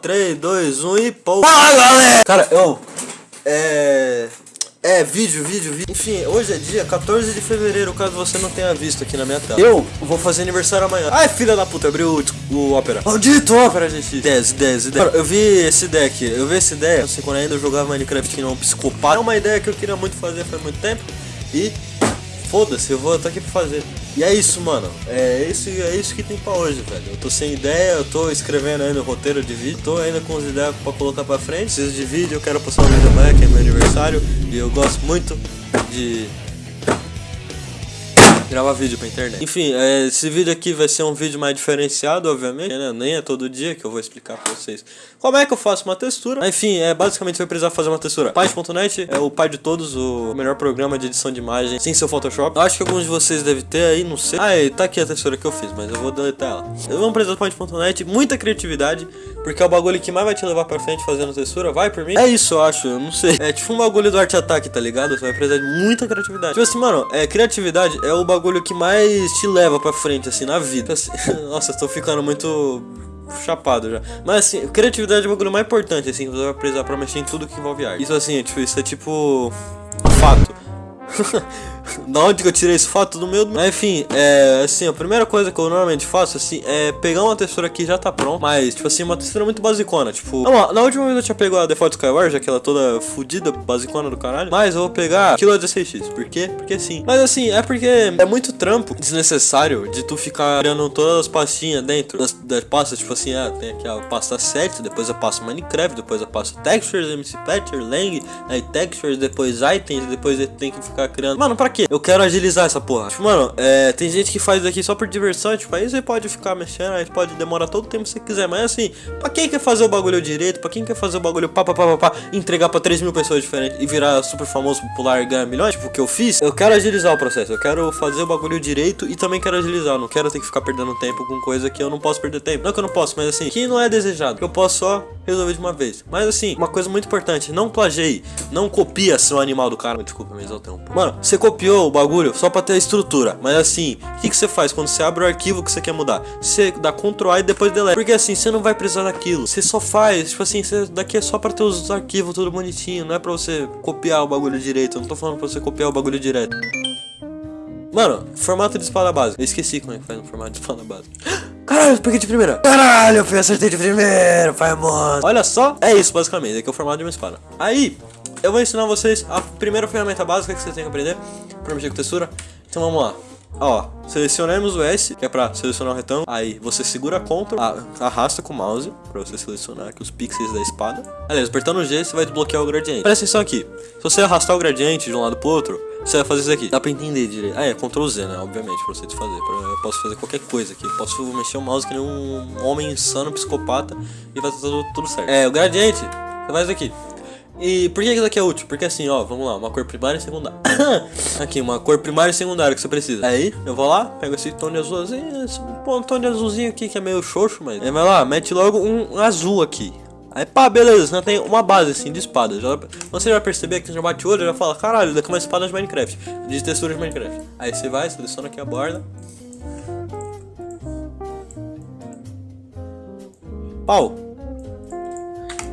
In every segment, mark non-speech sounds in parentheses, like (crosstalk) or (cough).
3, 2, 1 e pô. Fala galera! Cara, eu. É. É, vídeo, vídeo, vídeo. Enfim, hoje é dia 14 de fevereiro, caso você não tenha visto aqui na minha tela. Eu vou fazer aniversário amanhã. Ai, filha da puta, abriu o, o Opera. Maldito Opera, gente. 10, 10, 10. Cara, eu vi esse deck, eu vi essa ideia, assim, quando ainda eu jogava Minecraft que não é um psicopata. É uma ideia que eu queria muito fazer faz muito tempo. E foda-se, eu vou estar aqui pra fazer. E é isso, mano. É isso, é isso que tem pra hoje, velho. Eu tô sem ideia, eu tô escrevendo ainda o roteiro de vídeo, tô ainda com as ideias pra colocar pra frente. Preciso de vídeo, eu quero postar um vídeo amanhã, que é meu aniversário. E eu gosto muito de gravar vídeo pra internet. Enfim, é, esse vídeo aqui vai ser um vídeo mais diferenciado, obviamente, né? Nem é todo dia que eu vou explicar pra vocês como é que eu faço uma textura. Enfim, é, basicamente você vai precisar fazer uma textura. Paint.net é o pai de todos, o melhor programa de edição de imagem sem seu Photoshop. Eu acho que alguns de vocês devem ter aí, não sei. Ah, tá aqui a textura que eu fiz, mas eu vou deletar ela. Eu vou precisar do Paint.net, muita criatividade, porque é o bagulho que mais vai te levar pra frente fazendo textura. Vai por mim? É isso, eu acho, eu não sei. É tipo um bagulho do Art Attack, tá ligado? Você vai precisar de muita criatividade. Tipo assim, mano, é, criatividade é o bagulho que mais te leva pra frente, assim, na vida. Assim, (laughs) nossa, eu tô ficando muito chapado já. Mas assim, criatividade é o bagulho mais importante, assim, você vai precisar pra mexer em tudo que envolve arte. Isso assim, tipo, isso é tipo. fato. (laughs) da onde que eu tirei esse fato do meu? Mas enfim, é assim, a primeira coisa que eu normalmente faço assim é pegar uma textura que já tá pronta, mas tipo assim, uma textura muito basicona, tipo, não, na última vez eu tinha pegado a Default Skyward, aquela toda fodida, basicona do caralho, mas eu vou pegar Kilo 16x, por quê? Porque sim. Mas assim, é porque é muito trampo desnecessário de tu ficar criando todas as pastinhas dentro das, das pastas, tipo assim, ah, tem aqui a pasta 7, depois eu passo Minecraft, depois eu passo Textures, MC Patcher, Lang, aí Textures, depois Items, depois tenho que ficar criando. Mano, pra quê? Eu quero agilizar essa porra. Tipo, mano, é, tem gente que faz aqui só por diversão, tipo, aí você pode ficar mexendo, aí pode demorar todo o tempo que você quiser, mas assim, pra quem quer fazer o bagulho direito, pra quem quer fazer o bagulho pá, pá, pá, pá, pá entregar pra 3 mil pessoas diferentes e virar super famoso, popular e ganhar milhões, tipo, o que eu fiz, eu quero agilizar o processo, eu quero fazer o bagulho direito e também quero agilizar, eu não quero ter que ficar perdendo tempo com coisa que eu não posso perder tempo. Não que eu não posso, mas assim, que não é desejado, eu posso só resolver de uma vez. Mas assim, uma coisa muito importante, não plagiei, não copia seu animal do cara. Desculpa, me exaltei um pouco. Mano, você copiou o bagulho só pra ter a estrutura. Mas assim, o que, que você faz quando você abre o arquivo que você quer mudar? Você dá Ctrl A e depois delete. Porque assim, você não vai precisar daquilo. Você só faz, tipo assim, você, daqui é só pra ter os arquivos tudo bonitinho. Não é pra você copiar o bagulho direito. Eu não tô falando pra você copiar o bagulho direto. Mano, formato de espada básica. Eu esqueci como é que faz no formato de espada básica. (gasps) Caralho, eu peguei de primeira. Caralho, eu acertei de primeira, pai mano. Olha só, é isso basicamente. Aqui é o formato de uma espada. Aí, eu vou ensinar vocês a primeira ferramenta básica que vocês têm que aprender pra mexer com textura. Então vamos lá. Ó, selecionamos o S, que é pra selecionar o retângulo. Aí você segura Ctrl, arrasta com o mouse pra você selecionar aqui os pixels da espada. Aliás, apertando o G, você vai desbloquear o gradiente. Presta atenção aqui. Se você arrastar o gradiente de um lado pro outro, você vai fazer isso aqui. Dá pra entender direito. Ah, é, Ctrl Z, né? Obviamente, pra você desfazer. Eu posso fazer qualquer coisa aqui. Eu posso mexer o mouse que nem um homem insano, psicopata, e vai tudo, tudo certo. É, o gradiente, você faz aqui. E por que isso aqui é útil? Porque assim, ó, vamos lá, uma cor primária e secundária. (coughs) aqui, uma cor primária e secundária que você precisa. Aí, eu vou lá, pego esse tom de azulzinho, esse um tom de azulzinho aqui que é meio xoxo, mas... Aí vai lá, mete logo um azul aqui. Aí pá, beleza, você tem uma base assim de espada. Já, você vai perceber que você já bate o olho e já fala, caralho, daqui é uma espada de Minecraft, de textura de Minecraft. Aí você vai, seleciona aqui a borda. Pau.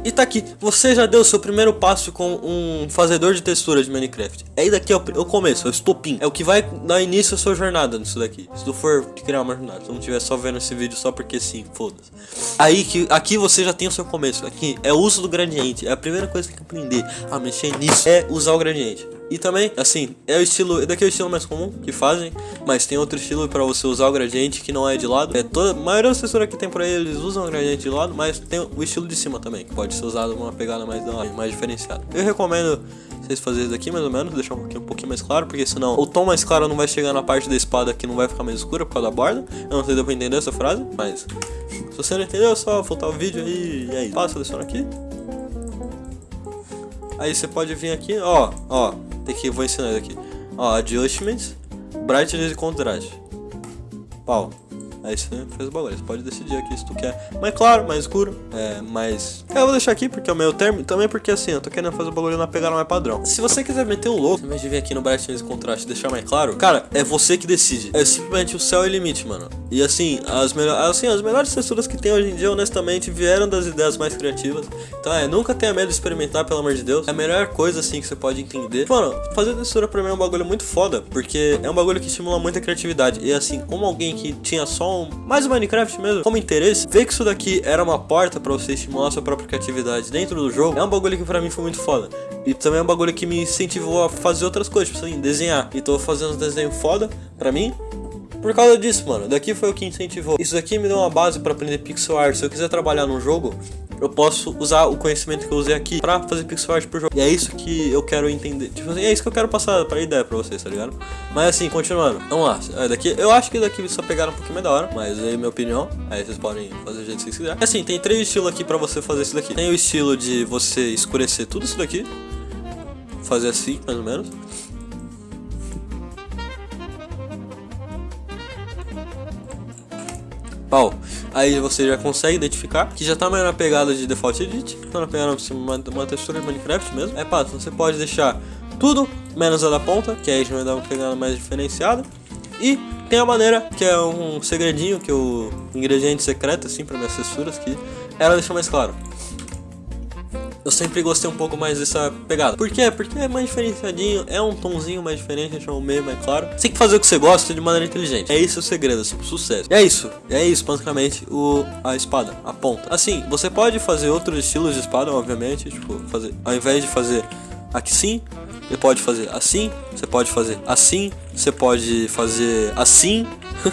E tá aqui, você já deu seu primeiro passo com um fazedor de textura de Minecraft. Aí daqui é o, é o começo, é o estopim. É o que vai dar início à sua jornada nisso daqui. Se tu for criar uma jornada, se não estiver só vendo esse vídeo só porque sim, foda-se. Aí que aqui você já tem o seu começo. Aqui é o uso do gradiente. É a primeira coisa que tem que aprender a mexer nisso é usar o gradiente. E também, assim, é o estilo, daqui é o estilo mais comum que fazem, mas tem outro estilo para você usar o gradiente que não é de lado. É toda, a maioria das texturas que tem por aí eles usam o gradiente de lado, mas tem o estilo de cima também, que pode ser usado uma pegada mais, mais diferenciada. Eu recomendo vocês fazerem isso aqui mais ou menos, deixar um pouquinho, um pouquinho mais claro, porque senão o tom mais claro não vai chegar na parte da espada que não vai ficar mais escura por causa da borda. Eu não sei se deu pra entender essa frase, mas se você não entendeu, é só voltar o vídeo aí e aí. Passa, seleciona aqui. Aí você pode vir aqui, ó, ó, tem que, vou ensinar aqui. Ó, adjustments, brightness e contrast. Pau. Aí você fez o bagulho. Você pode decidir aqui se tu quer mais claro, mais escuro, é, mais... Eu vou deixar aqui porque é o meu termo, também porque assim, eu tô querendo fazer o bagulho na pegada mais padrão. Se você quiser meter o louco, vez de vir aqui no Brightness Contraste e deixar mais claro, cara, é você que decide. É simplesmente o céu e limite, mano. E assim, as, melhores, assim, as melhores texturas que tem hoje em dia, honestamente, vieram das ideias mais criativas. Então é, nunca tenha medo de experimentar, pelo amor de Deus. É a melhor coisa, assim, que você pode entender. Mano, fazer textura pra mim é um bagulho muito foda, porque é um bagulho que estimula muita criatividade. E assim, como alguém que tinha só um, mais o Minecraft mesmo, como interesse, ver que isso daqui era uma porta pra você estimular sua própria criatividade dentro do jogo, é um bagulho que pra mim foi muito foda. E também é um bagulho que me incentivou a fazer outras coisas, tipo assim, desenhar. E tô fazendo uns desenhos foda pra mim, por causa disso, mano, daqui foi o que incentivou. Isso daqui me deu uma base para aprender pixel art. Se eu quiser trabalhar num jogo, eu posso usar o conhecimento que eu usei aqui pra fazer pixel art pro jogo. E é isso que eu quero entender. Tipo assim, é isso que eu quero passar pra ideia pra vocês, tá ligado? Mas assim, continuando. Vamos lá. É, daqui, eu acho que daqui só pegaram um pouquinho mais da hora. Mas aí, minha opinião. Aí vocês podem fazer do jeito que vocês quiserem. Assim, tem três estilos aqui pra você fazer isso daqui. Tem o estilo de você escurecer tudo isso daqui. Fazer assim, mais ou menos. Aí você já consegue identificar que já tá mais na pegada de Default Edit, tá na pegada de uma, uma textura de Minecraft mesmo. É pá, você pode deixar tudo menos a da ponta, que aí já vai dar uma pegada mais diferenciada. E tem a maneira, que é um segredinho, que é o ingrediente secreto, assim, para minhas texturas, que ela deixa mais claro eu sempre gostei um pouco mais dessa pegada. Por quê? Porque é mais diferenciadinho, é um tomzinho mais diferente, deixa um meio mais claro. Você tem que fazer o que você gosta de maneira inteligente. É isso o segredo, assim, sucesso. E é isso, é isso, basicamente, o, a espada, a ponta. Assim, você pode fazer outros estilos de espada, obviamente, tipo, fazer, ao invés de fazer aqui sim, você pode fazer assim, você pode fazer assim, você pode fazer assim.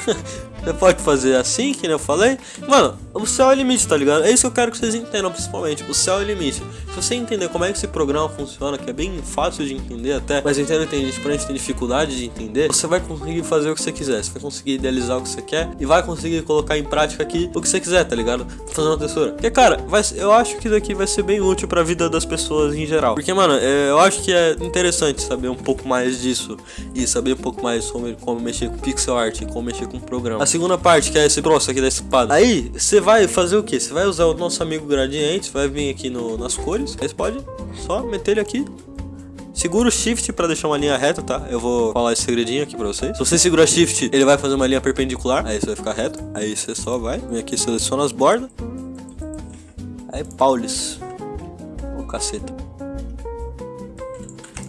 (laughs) Você pode fazer assim, que nem eu falei. Mano, o céu é o limite, tá ligado? É isso que eu quero que vocês entendam, principalmente. O céu é o limite. Se você entender como é que esse programa funciona, que é bem fácil de entender até, mas eu entendo que tem gente, gente tem dificuldade de entender, você vai conseguir fazer o que você quiser. Você vai conseguir idealizar o que você quer e vai conseguir colocar em prática aqui o que você quiser, tá ligado? Fazer uma textura. Porque, cara, vai, eu acho que isso daqui vai ser bem útil pra vida das pessoas em geral. Porque, mano, é, eu acho que é interessante saber um pouco mais disso e saber um pouco mais sobre como mexer com pixel art, como mexer com programa. Assim, segunda parte, que é esse troço aqui da espada. Aí, você vai fazer o que? Você vai usar o nosso amigo gradiente, vai vir aqui no, nas cores. Aí você pode só meter ele aqui. Segura o Shift para deixar uma linha reta, tá? Eu vou falar esse segredinho aqui pra vocês. Se você segurar Shift, ele vai fazer uma linha perpendicular. Aí você vai ficar reto. Aí você só vai. Vem aqui, seleciona as bordas. Aí, Paulis. Ô, oh, caceta.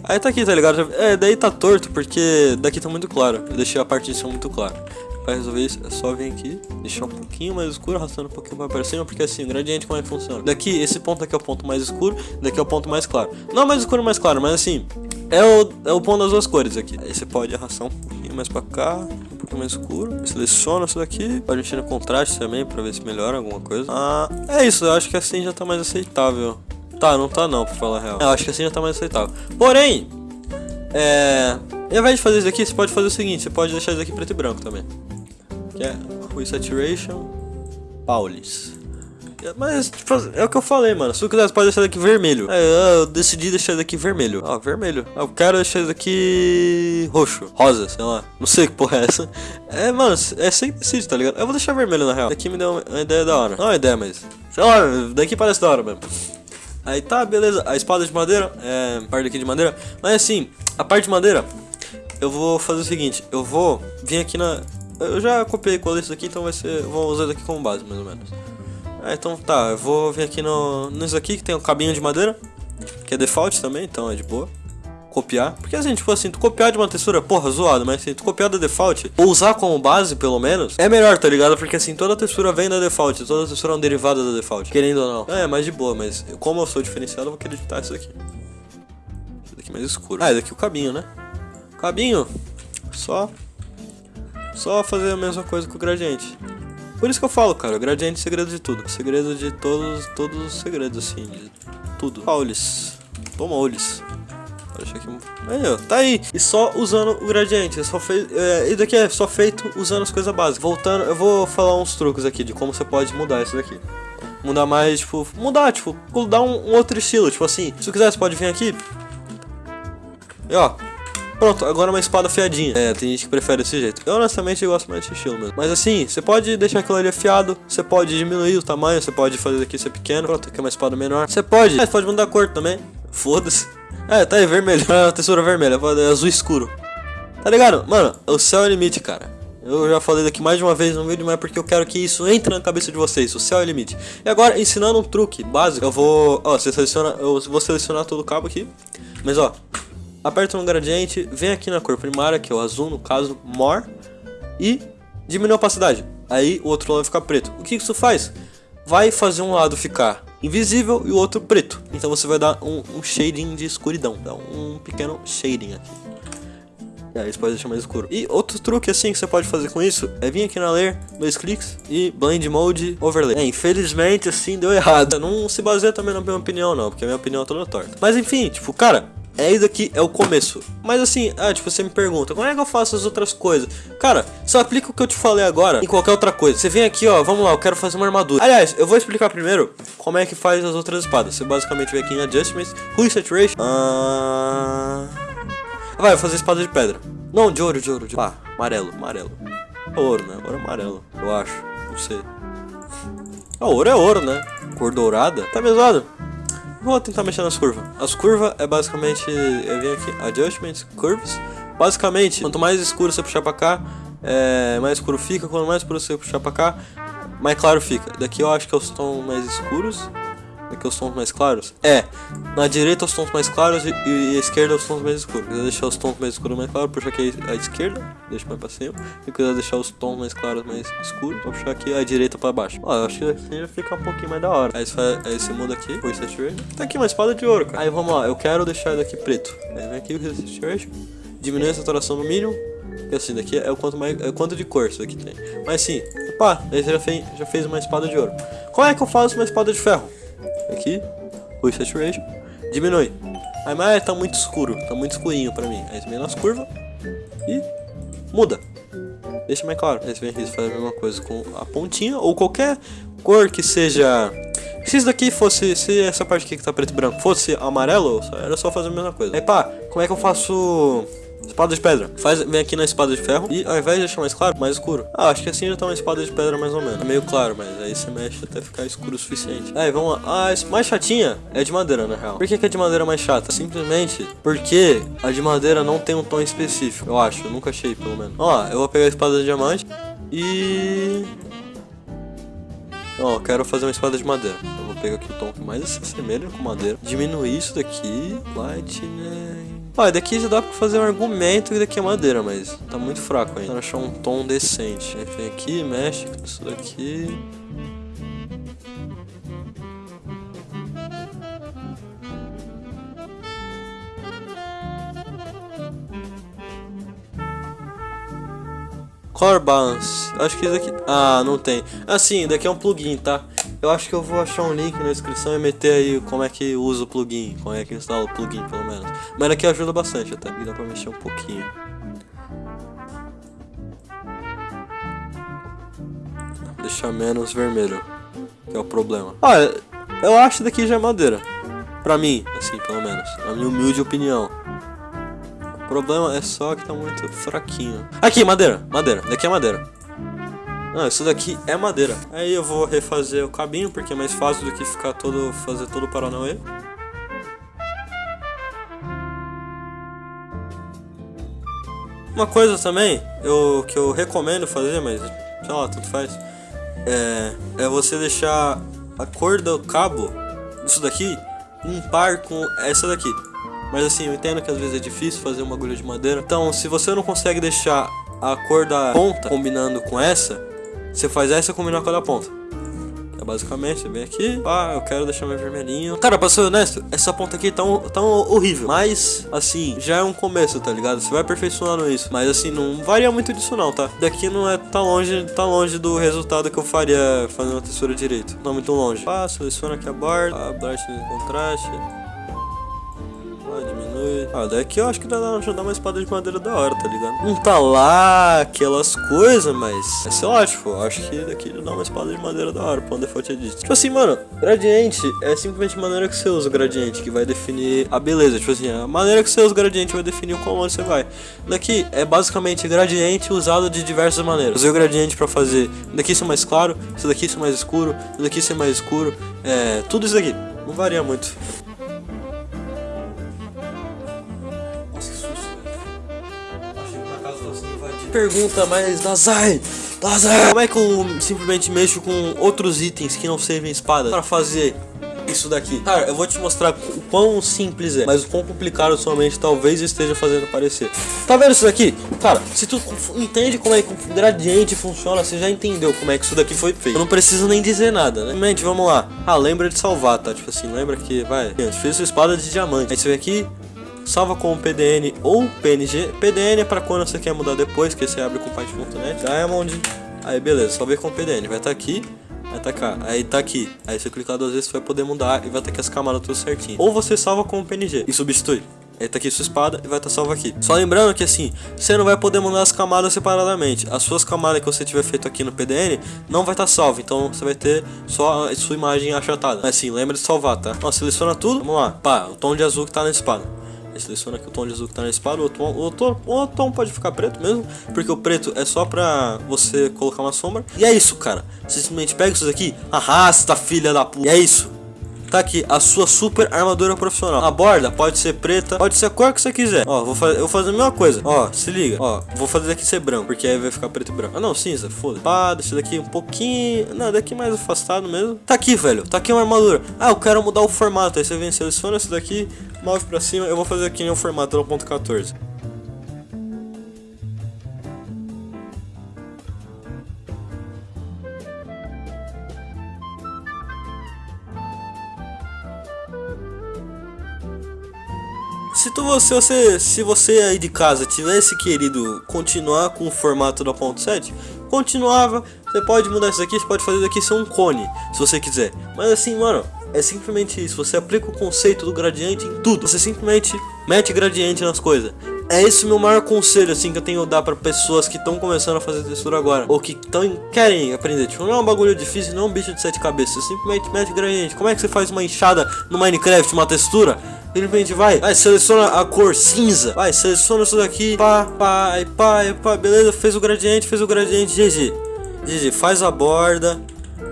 Aí tá aqui, tá ligado? É, daí tá torto, porque daqui tá muito claro. Eu deixei a parte de cima muito clara. Pra resolver isso, é só vir aqui, deixar um pouquinho mais escuro, arrastando um pouquinho mais para cima, porque assim, o gradiente como é que funciona? Daqui, esse ponto aqui é o ponto mais escuro, daqui é o ponto mais claro. Não mais escuro, mais claro, mas assim, é o, é o ponto das duas cores aqui. Aí você pode arrastar um pouquinho mais pra cá, um pouquinho mais escuro. Seleciona isso daqui, pode mexer no contraste também pra ver se melhora alguma coisa. Ah, é isso, eu acho que assim já tá mais aceitável. Tá, não tá não, pra falar a real. Eu acho que assim já tá mais aceitável. Porém, é... Ao invés de fazer isso aqui, você pode fazer o seguinte, você pode deixar isso aqui preto e branco também que é o Saturation Paulis. Mas, tipo, é o que eu falei, mano. Se tu quiser, pode deixar daqui vermelho. É, eu decidi deixar daqui vermelho. Ó, vermelho. Eu quero deixar daqui roxo. Rosa, sei lá. Não sei que porra é essa. É, mano, é sem decide, tá ligado? Eu vou deixar vermelho na real. Daqui me deu uma ideia da hora. Não é uma ideia, mas. Sei lá, daqui parece da hora mesmo. Aí tá, beleza. A espada de madeira, é. Parte aqui de madeira. Mas assim, a parte de madeira, eu vou fazer o seguinte: eu vou vir aqui na. Eu já copiei colei isso aqui, então vai ser. Vou usar isso aqui como base, mais ou menos. É, então tá, eu vou vir aqui no. Nisso aqui que tem um cabinho de madeira. Que é default também, então é de boa. Copiar. Porque assim, tipo assim, tu copiar de uma textura, porra, zoado, mas assim, tu copiar da default, ou usar como base, pelo menos, é melhor, tá ligado? Porque assim, toda textura vem da default, toda textura é um derivado da default, querendo ou não. É, mais de boa, mas como eu sou diferenciado, eu vou querer editar isso aqui. Isso daqui mais escuro. Ah, é daqui o cabinho, né? Cabinho, só só fazer a mesma coisa com o gradiente. Por isso que eu falo, cara, o gradiente é segredo de tudo. Segredo de todos, todos os segredos, assim, de tudo. Paulis. Toma olhos. Deixa aqui. Aí, ó, tá aí. E só usando o gradiente. Só fez, é, e daqui é só feito usando as coisas básicas. Voltando, eu vou falar uns truques aqui de como você pode mudar isso daqui. Mudar mais, tipo, mudar, tipo, dar um, um outro estilo. Tipo assim, se você quiser, você pode vir aqui. E ó, Pronto, agora uma espada afiadinha. É, tem gente que prefere desse jeito. Eu honestamente gosto mais desse estilo mesmo. Mas assim, você pode deixar aquilo ali afiado, você pode diminuir o tamanho, você pode fazer daqui ser pequeno. Pronto, aqui é uma espada menor. Você pode, mas pode mudar a cor também. Foda-se. (laughs) É, tá aí, vermelho. (laughs) É, textura vermelha, é azul escuro. Tá ligado? Mano, o céu é limite, cara. Eu já falei daqui mais de uma vez no vídeo, mas é porque eu quero que isso entre na cabeça de vocês. O céu é limite. E agora, ensinando um truque básico, eu vou... Ó, você seleciona... Eu vou selecionar todo o cabo aqui. Mas, ó, aperta no gradiente, vem aqui na cor primária, que é o azul, no caso, More, e diminui a opacidade. Aí o outro lado vai ficar preto. O que isso faz? Vai fazer um lado ficar invisível e o outro preto. Então você vai dar um, um shading de escuridão, dá um pequeno shading aqui. E aí você pode deixar mais escuro. E outro truque assim que você pode fazer com isso é vir aqui na Layer, dois cliques e Blend Mode Overlay. É, infelizmente assim deu errado. Não se baseia também na minha opinião não, porque a minha opinião é toda torta. Mas enfim, tipo, cara, é isso aqui, é o começo. Mas assim, ah, tipo, você me pergunta, como é que eu faço as outras coisas? Cara, só aplica o que eu te falei agora em qualquer outra coisa. Você vem aqui, ó, vamos lá, eu quero fazer uma armadura. Aliás, eu vou explicar primeiro como é que faz as outras espadas. Você basicamente vem aqui em Adjustments, Hue Saturation. Ah... Vai, fazer espada de pedra. Não, de ouro, de ouro, de ouro. Ah, amarelo, amarelo. É ouro, né? Agora é amarelo, eu acho. Não sei. Ah, ouro é ouro, né? Cor dourada. Tá mesado. Vou tentar mexer nas curvas. As curvas é basicamente... Eu vim aqui, Adjustments, Curves. Basicamente, quanto mais escuro você puxar pra cá, é, mais escuro fica. Quanto mais escuro você puxar pra cá, mais claro fica. Daqui eu acho que é os tons mais escuros. Aqui os tons mais claros? É, na direita os tons mais claros e, a esquerda os tons mais escuros. Se quiser deixar os tons mais escuros mais claros, puxa aqui a esquerda, deixa mais pra cima. Se quiser deixar os tons mais claros mais escuros, vou puxar aqui a direita pra baixo. Ó, eu acho que assim já fica um pouquinho mais da hora. Aí você, aí muda aqui, o saturation. Tá aqui uma espada de ouro, cara. Aí vamos lá, eu quero deixar daqui preto. Aí vem aqui o saturation, diminui a saturação no mínimo. E assim, daqui é o quanto, mais, é o quanto de cor isso aqui tem. Mas sim, pá, aí você já fez, já fez uma espada de ouro. Como é que eu faço uma espada de ferro? Aqui, o saturation, diminui. Aí, mas tá muito escuro, tá muito escurinho pra mim. Aí nas curvas e muda. Deixa mais claro. Aí você vem aqui faz a mesma coisa com a pontinha ou qualquer cor que seja... Se isso daqui fosse, se essa parte aqui que tá preto e branco fosse amarelo, era só fazer a mesma coisa. Aí pá, como é que eu faço Espada de pedra. Faz, vem aqui na espada de ferro e ao invés de deixar mais claro, mais escuro. Ah, acho que assim já tá uma espada de pedra mais ou menos. É meio claro, mas aí você mexe até ficar escuro o suficiente. Aí, vamos lá. Ah, a mais chatinha é de madeira, na real. Por que, que a de madeira é mais chata? Simplesmente porque a de madeira não tem um tom específico. Eu acho, eu nunca achei, pelo menos. Ó, eu vou pegar a espada de diamante e... Ó, quero fazer uma espada de madeira. Eu vou pegar aqui o tom que mais se assemelha com madeira. Diminuir isso daqui. Lightning... Ó, daqui já dá pra fazer um argumento que daqui é madeira, mas tá muito fraco ainda. Achar um tom decente. Aí vem aqui, mexe com isso daqui. Color Balance. Acho que isso aqui... Ah, não tem. Assim, daqui é um plugin, tá? Eu acho que eu vou achar um link na descrição e meter aí como é que usa o plugin, como é que instala o plugin, pelo menos. Mas aqui ajuda bastante até, e dá pra mexer um pouquinho. Deixar menos vermelho, que é o problema. Olha, eu acho daqui já é madeira. Pra mim, assim, pelo menos. Na minha humilde opinião. O problema é só que tá muito fraquinho. Aqui, madeira, madeira. Daqui é madeira. Isso daqui é madeira. Aí eu vou refazer o cabinho, porque é mais fácil do que ficar todo, fazer todo o Paranauê. Uma coisa também, eu, que eu recomendo fazer, mas sei lá, tudo faz, é, é você deixar a cor do cabo disso daqui um par com essa daqui. Mas assim, eu entendo que às vezes é difícil fazer uma agulha de madeira. Então, se você não consegue deixar a cor da ponta combinando com essa, você faz essa combinar com a da ponta. É basicamente, você vem aqui, pá, eu quero deixar mais vermelhinho. Cara, pra ser honesto, essa ponta aqui tá, um, tá um horrível. Mas, assim, já é um começo, tá ligado? Você vai aperfeiçoando isso. Mas, assim, não varia muito disso não, tá? Daqui não é tá longe, tá longe do resultado que eu faria fazendo uma textura direito. Não muito longe. Pá, seleciona aqui a borda, pá, brightness contraste. Ah, daqui eu acho que dá, já dá uma espada de madeira da hora, tá ligado? Não tá lá aquelas coisas, mas... É sei lá, tipo, eu acho que daqui dá uma espada de madeira da hora, pra um default edit. Tipo assim, mano, gradiente é simplesmente a maneira que você usa o gradiente que vai definir a beleza. Tipo assim, a maneira que você usa o gradiente vai definir o quão você vai. Daqui é basicamente gradiente usado de diversas maneiras. Usei o gradiente pra fazer daqui ser mais claro, isso daqui ser mais escuro, isso daqui ser mais escuro, é... Tudo isso daqui. Não varia muito. Pergunta, mas Dazai, Dazai, como é que eu simplesmente mexo com outros itens que não servem espada pra fazer isso daqui? Cara, eu vou te mostrar o quão simples é, mas o quão complicado sua mente talvez esteja fazendo parecer. Tá vendo isso daqui? Cara, se tu entende como é que o gradiente funciona, você já entendeu como é que isso daqui foi feito. Eu não preciso nem dizer nada, né? Mente, vamos lá. Ah, lembra de salvar, tá? Tipo assim, lembra que, vai, fez sua espada de diamante. Aí você vem aqui, salva com PDN ou PNG. PDN é para quando você quer mudar depois, que você abre com Python.net. Diamond. Aí beleza, salvei com PDN. Vai estar tá aqui, vai tá cá, aí tá aqui. Aí você clicar duas vezes, você vai poder mudar e vai estar tá aqui as camadas tudo certinho. Ou você salva com PNG e substitui. Aí tá aqui sua espada e vai estar tá salvo aqui. Só lembrando que assim, você não vai poder mudar as camadas separadamente. As suas camadas que você tiver feito aqui no PDN não vai estar tá salvo. Então você vai ter só a sua imagem achatada. Mas assim, lembra de salvar, tá? Ó, seleciona tudo. Vamos lá. Pá, o tom de azul que tá na espada. Seleciona aqui o tom de azul que tá na espada. O, tom, o, tom, o tom pode ficar preto mesmo. Porque o preto é só pra você colocar uma sombra. E é isso, cara. Você simplesmente pega isso daqui, arrasta, filha da puta. E é isso. Tá aqui, a sua super armadura profissional. A borda pode ser preta, pode ser a cor que você quiser. Ó, vou fazer, eu vou fazer a mesma coisa. Ó, se liga. Ó, vou fazer daqui ser branco, porque aí vai ficar preto e branco. Ah, não, cinza, foda. Pá, deixa daqui um pouquinho. Não, daqui mais afastado mesmo. Tá aqui, velho. Tá aqui uma armadura. Ah, eu quero mudar o formato. Aí você vem, seleciona isso daqui, move pra cima. Eu vou fazer aqui um formato 1.14. Se tu você, você, se você aí de casa tivesse querido continuar com o formato da ponto 7, continuava. Você pode mudar isso aqui, você pode fazer daqui ser um cone, se você quiser. Mas assim, mano, é simplesmente isso. Você aplica o conceito do gradiente em tudo. Você simplesmente mete gradiente nas coisas. É esse o meu maior conselho, assim, que eu tenho a dar pra pessoas que estão começando a fazer textura agora. Ou que tão, querem aprender. Tipo, não é um bagulho difícil, não é um bicho de sete cabeças. Simplesmente mete gradiente. Como é que você faz uma enxada no Minecraft, uma textura? Simplesmente vai, vai, seleciona a cor cinza. Vai, seleciona isso daqui. Pá, pá, pá, pá, beleza. Fez o gradiente, fez o gradiente. GG. GG, faz a borda.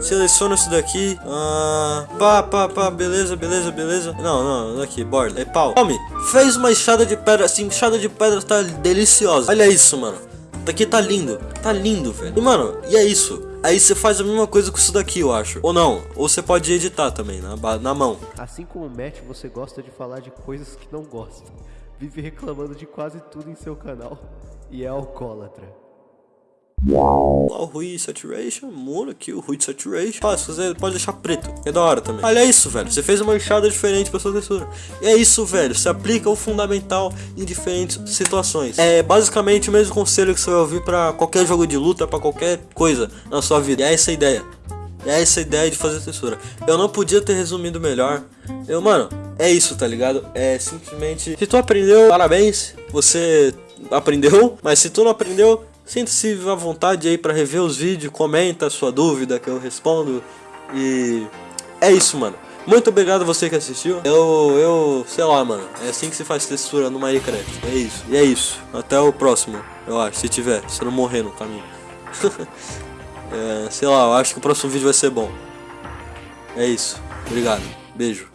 Seleciona isso daqui. Ah, pá, pá, pá, beleza, beleza, beleza. Não, não, aqui, borda. É pau. Homem, fez uma enxada de pedra. Assim, enxada de pedra tá deliciosa. Olha isso, mano. Daqui tá lindo. Tá lindo, velho. E, mano, e é isso. Aí você faz a mesma coisa com isso daqui, eu acho. Ou não. Ou você pode editar também, na, na mão. Assim como o Matt, você gosta de falar de coisas que não gosta. Vive reclamando de quase tudo em seu canal. E é alcoólatra. Lá o Rui Saturation, muda aqui o Rui Saturation. Ah, se pode deixar preto, é da hora também. Olha isso, velho, você fez uma enxada diferente pra sua textura. E é isso, velho, você aplica o fundamental em diferentes situações. É basicamente o mesmo conselho que você vai ouvir pra qualquer jogo de luta, pra qualquer coisa na sua vida. E é essa a ideia. É essa a ideia de fazer textura. Eu não podia ter resumido melhor. Eu, mano, é isso, tá ligado? É simplesmente. Se tu aprendeu, parabéns. Você aprendeu. Mas se tu não aprendeu, Sinta-se à vontade aí para rever os vídeos, comenta a sua dúvida que eu respondo. E é isso, mano. Muito obrigado a você que assistiu. Eu, eu, sei lá, mano. É assim que se faz textura no Minecraft. É isso. E é isso. Até o próximo, eu acho. Se tiver, se não morrer no caminho. (laughs) é, sei lá, eu acho que o próximo vídeo vai ser bom. É isso. Obrigado. Beijo.